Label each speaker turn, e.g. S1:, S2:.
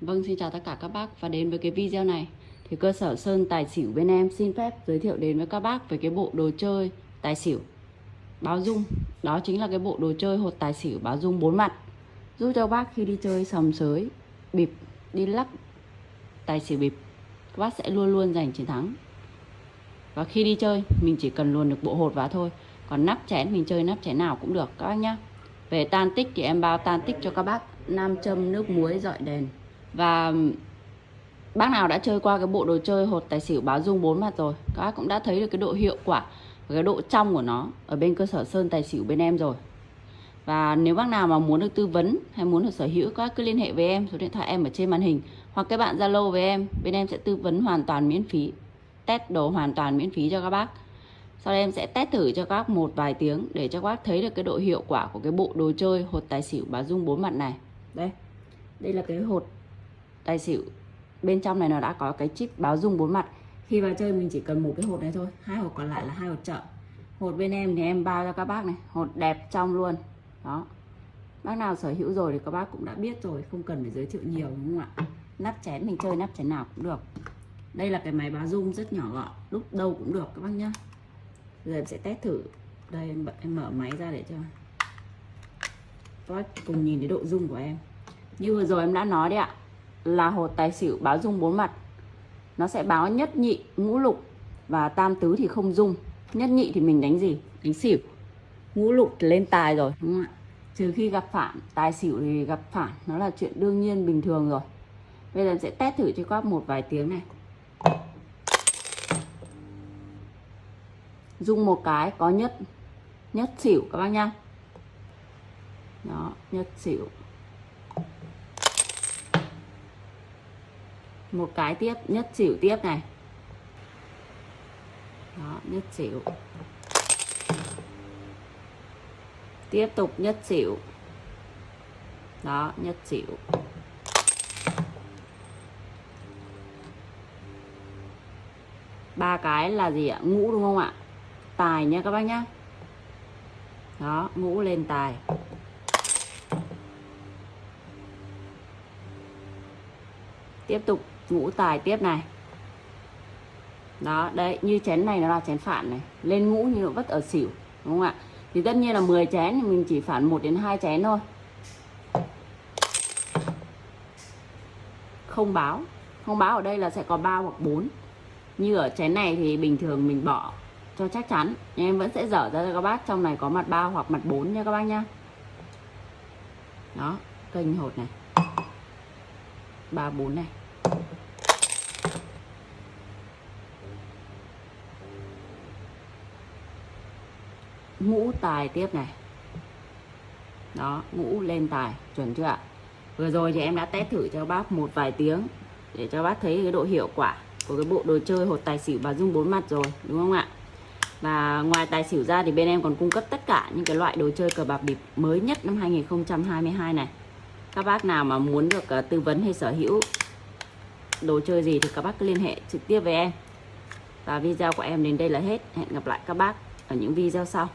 S1: Vâng, xin chào tất cả các bác và đến với cái video này thì cơ sở Sơn Tài Xỉu bên em xin phép giới thiệu đến với các bác về cái bộ đồ chơi tài xỉu báo dung. Đó chính là cái bộ đồ chơi hột tài xỉu báo dung bốn mặt giúp cho bác khi đi chơi sầm sới, bịp, đi lắc tài xỉu bịp các bác sẽ luôn luôn giành chiến thắng. Và khi đi chơi mình chỉ cần luôn được bộ hột vào thôi. Còn nắp chén mình chơi nắp chén nào cũng được các bác nhá. Về tan tích thì em bao tan tích cho các bác nam châm nước muối dọi đèn và bác nào đã chơi qua cái bộ đồ chơi hột tài xỉu báo dung bốn mặt rồi, các bác cũng đã thấy được cái độ hiệu quả và cái độ trong của nó ở bên cơ sở sơn tài xỉu bên em rồi. Và nếu bác nào mà muốn được tư vấn hay muốn được sở hữu, các bác cứ liên hệ với em, số điện thoại em ở trên màn hình, hoặc các bạn zalo với em, bên em sẽ tư vấn hoàn toàn miễn phí, test đồ hoàn toàn miễn phí cho các bác. Sau đây em sẽ test thử cho các bác một vài tiếng để cho các bác thấy được cái độ hiệu quả của cái bộ đồ chơi hột tài xỉu báo dung bốn mặt này. Đây đây là cái hột tài xỉu. Bên trong này nó đã có cái chip báo dung bốn mặt. Khi vào chơi mình chỉ cần một cái hột này thôi hai hột còn lại là hai hột chợ. Hột bên em thì em bao cho các bác này hột đẹp trong luôn. Đó. Bác nào sở hữu rồi thì các bác cũng đã biết rồi không cần phải giới thiệu nhiều đúng không ạ? Nắp chén mình chơi nắp chén nào cũng được. Đây là cái máy báo dung rất nhỏ gọn lúc đâu cũng được các bác nhá. Giờ em sẽ test thử. Đây em, em mở máy ra để cho các bác cùng nhìn thấy độ dung của em. Như vừa rồi em đã nói đấy ạ là hột tài xỉu báo dung bốn mặt. Nó sẽ báo nhất nhị, ngũ lục và tam tứ thì không dung. Nhất nhị thì mình đánh gì? Đánh xỉu. Ngũ lục thì lên tài rồi, đúng không ạ? Trừ khi gặp phản, tài xỉu thì gặp phản. Nó là chuyện đương nhiên, bình thường rồi. Bây giờ sẽ test thử cho các một vài tiếng này. Dung một cái, có nhất nhất xỉu các bác nhá. Đó, nhất xỉu. Một cái tiếp, nhất xỉu tiếp này. Đó, nhất xỉu. Tiếp tục nhất xỉu. Đó, nhất xỉu. Ba cái là gì ạ? Ngũ đúng không ạ? Tài nhé các bác nhá. Đó, ngũ lên tài. Tiếp tục ngũ tài tiếp này. Đó, đấy, như chén này nó là chén phản này. Lên ngũ như nó vất ở xỉu, đúng không ạ? Thì tất nhiên là 10 chén thì mình chỉ phản một đến hai chén thôi. Không báo. Không báo ở đây là sẽ có ba hoặc 4 như ở chén này thì bình thường mình bỏ cho chắc chắn. Nhưng em vẫn sẽ dở ra cho các bác. Trong này có mặt ba hoặc mặt 4 nha các bác nhá. Đó, kênh hột này. Ba bốn này. Ngũ tài tiếp này. Đó ngũ lên tài chuẩn chưa ạ? Vừa rồi thì em đã test thử cho bác một vài tiếng để cho bác thấy cái độ hiệu quả của cái bộ đồ chơi hột tài xỉu và dung bốn mặt rồi đúng không ạ? Và ngoài tài xỉu ra thì bên em còn cung cấp tất cả những cái loại đồ chơi cờ bạc bịp mới nhất năm 2022 này. Các bác nào mà muốn được uh, tư vấn hay sở hữu đồ chơi gì thì các bác cứ liên hệ trực tiếp với em. Và video của em đến đây là hết. Hẹn gặp lại các bác ở những video sau.